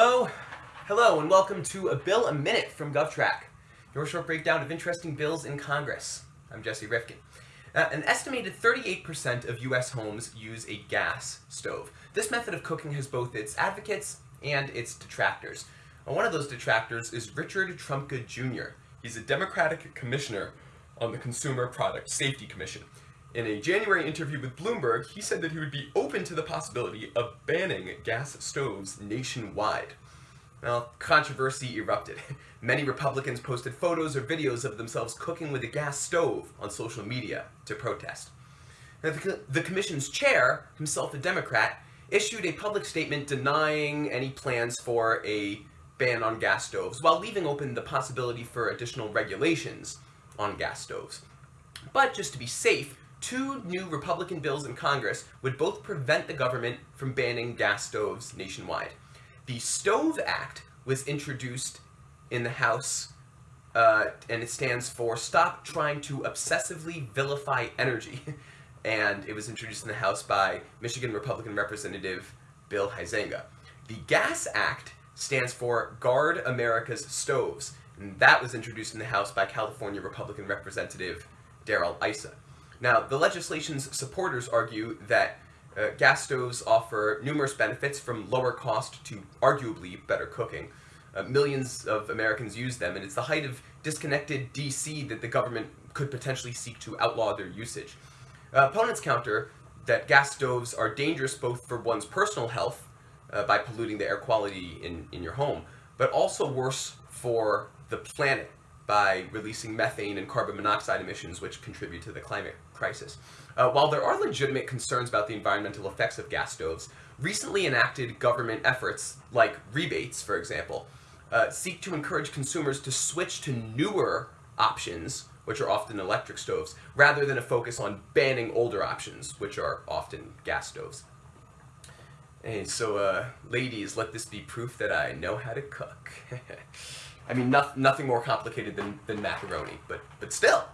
Hello, hello, and welcome to A Bill a Minute from GovTrack, your short breakdown of interesting bills in Congress. I'm Jesse Rifkin. Uh, an estimated 38% of U.S. homes use a gas stove. This method of cooking has both its advocates and its detractors. And one of those detractors is Richard Trumka Jr. He's a Democratic commissioner on the Consumer Product Safety Commission. In a January interview with Bloomberg, he said that he would be open to the possibility of banning gas stoves nationwide. Well, controversy erupted. Many Republicans posted photos or videos of themselves cooking with a gas stove on social media to protest. Now, the, the commission's chair, himself a Democrat, issued a public statement denying any plans for a ban on gas stoves, while leaving open the possibility for additional regulations on gas stoves. But just to be safe, two new Republican bills in Congress would both prevent the government from banning gas stoves nationwide. The Stove Act was introduced in the House, uh, and it stands for Stop Trying to Obsessively Vilify Energy. and it was introduced in the House by Michigan Republican Representative Bill Huizenga. The Gas Act stands for Guard America's Stoves, and that was introduced in the House by California Republican Representative Darrell Issa. Now, the legislation's supporters argue that uh, gas stoves offer numerous benefits from lower cost to arguably better cooking. Uh, millions of Americans use them, and it's the height of disconnected DC that the government could potentially seek to outlaw their usage. Uh, opponents counter that gas stoves are dangerous both for one's personal health uh, by polluting the air quality in, in your home, but also worse for the planet by releasing methane and carbon monoxide emissions, which contribute to the climate crisis. Uh, while there are legitimate concerns about the environmental effects of gas stoves, recently enacted government efforts, like rebates, for example, uh, seek to encourage consumers to switch to newer options, which are often electric stoves, rather than a focus on banning older options, which are often gas stoves. And so, uh, ladies, let this be proof that I know how to cook. I mean, no, nothing more complicated than, than macaroni, but, but still.